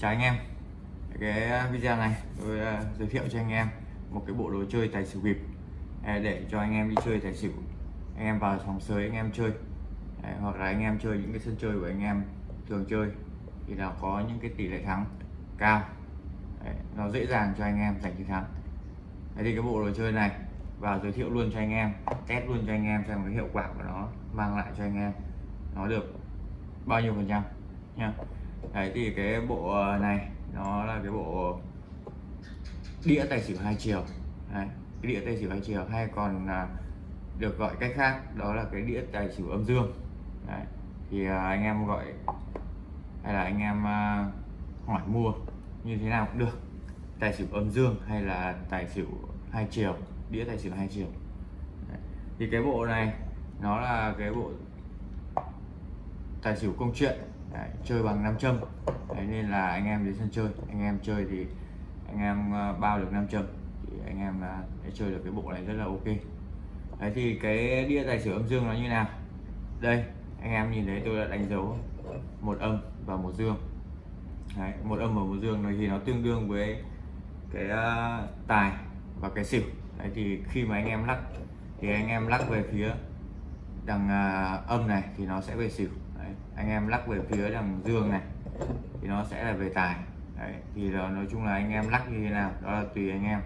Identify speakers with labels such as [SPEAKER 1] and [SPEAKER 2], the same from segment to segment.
[SPEAKER 1] chào anh em. Cái ờ, video này tôi uh, giới thiệu cho anh em một cái bộ đồ chơi tài xỉu bịp. Ờ, để cho anh em đi chơi tài xỉu. Anh em vào sòng sới anh em chơi. Đấy, hoặc là anh em chơi những cái sân chơi của anh em thường chơi thì là có những cái tỷ lệ thắng cao. Đấy, nó dễ dàng cho anh em giành chiến thắng. Đấy thì cái bộ đồ chơi này vào giới thiệu luôn cho anh em test luôn cho anh em xem cái hiệu quả của nó mang lại cho anh em nó được bao nhiêu phần trăm nha đấy thì cái bộ ờ, này nó là cái bộ đĩa tài xỉu hai chiều đấy, cái đĩa tài xỉu hai chiều hay còn à, được gọi cách khác đó là cái đĩa tài xỉu âm dương đấy. thì à, anh em gọi hay là anh em à, hỏi mua như thế nào cũng được tài xỉu âm dương hay là tài xỉu hai chiều đĩa tài xỉu hai chiều đấy. thì cái bộ này nó là cái bộ tài xỉu công chuyện Đấy, chơi bằng nam châm. Đấy, nên là anh em đến sân chơi. Anh em chơi thì anh em ờ, bao được nam châm. Thì anh em là để chơi được cái bộ này rất là ok. Đấy thì cái đĩa tài xỉu âm dương nó như nào? Đây anh em nhìn thấy tôi đã đánh dấu một âm và một dương. Đấy, một âm và một dương này thì nó tương đương với cái uh, tài và cái xỉu. Đấy thì khi mà anh em lắc thì anh em lắc về phía đằng uh, âm này thì nó sẽ về xỉu. Đấy, anh em lắc về phía đằng dương này thì nó sẽ là về tài. Đấy, thì đó, nói chung là anh em lắc như thế nào đó là tùy anh em.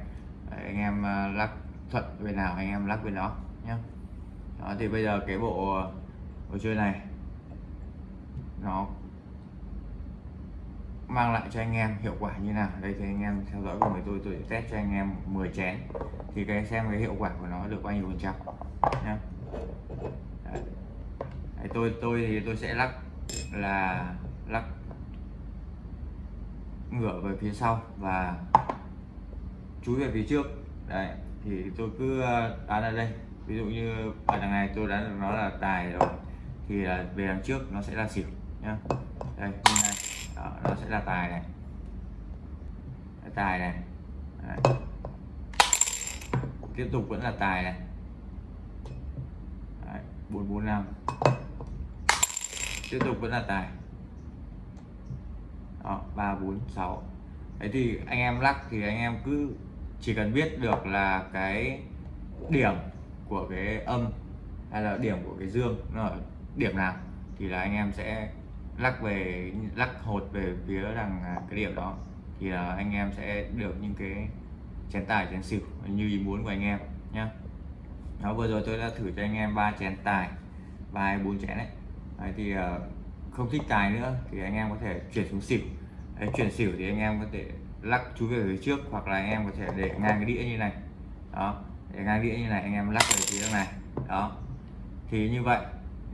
[SPEAKER 1] Đấy, anh em à, lắc thuận về nào anh em lắc về đó nhé đó thì bây giờ cái bộ đồ chơi này nó mang lại cho anh em hiệu quả như nào. Đây thì anh em theo dõi cùng với tôi tôi sẽ test cho anh em 10 chén. Thì cái xem cái hiệu quả của nó được bao nhiêu phần trăm nhé tôi tôi thì tôi sẽ lắc là lắc ngửa về phía sau và chúi về phía trước. Đấy thì tôi cứ đánh đoán ở đây. Ví dụ như ở đằng này tôi đoán nó là tài rồi thì là về đằng trước nó sẽ là xỉu nhá. Đây này. Đó, nó sẽ là tài này. Tài này. Đấy. tiếp tục vẫn là tài này. Bốn bốn năm tiếp tục vẫn là tài. Ba, bốn, sáu. Đấy thì anh em lắc thì anh em cứ chỉ cần biết được là cái điểm của cái âm hay là điểm của cái dương nó ở điểm nào thì là anh em sẽ lắc về, lắc hột về phía đằng à, cái điểm đó. Thì là anh em sẽ được những cái chén tài, chén xỉu như ý muốn của anh em nhá. Đó, vừa rồi tôi đã thử cho anh em ba chén tài, ba bốn chén đấy đấy thì ờ, không thích tài nữa thì anh em có thể chuyển xuống xỉu. Đấy, chuyển xỉu thì anh em có thể lắc chú về phía trước hoặc là anh em có thể để ngang cái đĩa như này. Đó để ngang đĩa như này anh em lắc về phía này. Đó thì như vậy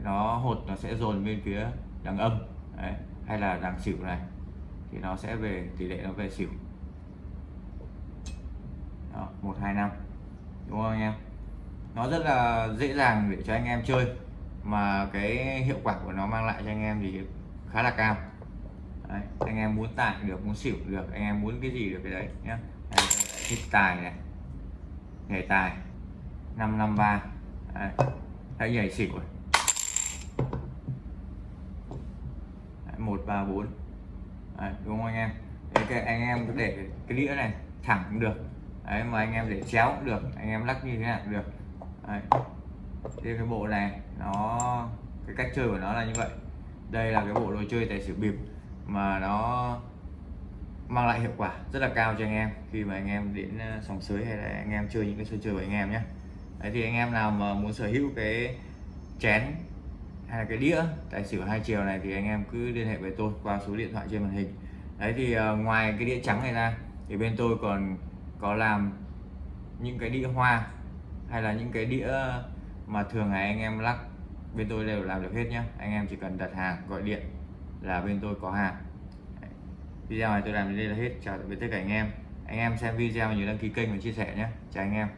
[SPEAKER 1] nó hột nó sẽ dồn bên phía đằng âm đấy. hay là đằng xỉu này thì nó sẽ về tỷ lệ nó về xỉu. Đó, một hai năm. Đúng không anh em? Nó rất là dễ dàng để cho anh em chơi mà cái hiệu quả của nó mang lại cho anh em thì khá là cao. Đấy, anh em muốn tải được muốn xỉu được anh em muốn cái gì được cái đấy nhé thích tài này nhảy tài 553 đấy. hãy nhảy xỉu rồi một ba bốn. Đúng không anh em? Đấy, cái anh em có để cái đĩa này thẳng cũng được. Đấy mà anh em để chéo cũng được anh em lắc như thế nào cũng được. Đấy thì cái bộ này, nó, cái cách chơi của nó là như vậy. Đây là cái bộ đồ chơi tài xỉu bịp mà nó mang lại hiệu quả rất là cao cho anh em. Khi mà anh em đến ờ, sòng sới hay là anh em chơi những cái sân chơi của anh em nhé đấy, thì anh em nào mà muốn sở hữu cái chén hay là cái đĩa tài xỉu hai chiều này thì anh em cứ liên hệ với tôi qua số điện thoại trên màn hình. Đấy, thì ờ, ngoài cái đĩa trắng này ra thì bên tôi còn có làm những cái đĩa hoa hay là những cái đĩa mà thường ngày anh em lắc, bên tôi đều làm được hết nhá. Anh em chỉ cần đặt hàng, gọi điện là bên tôi có hàng. Video này tôi làm đến đây là hết. Chào tạm biệt tất cả anh em. Anh em xem video nhớ đăng ký kênh và chia sẻ nhé chào anh em.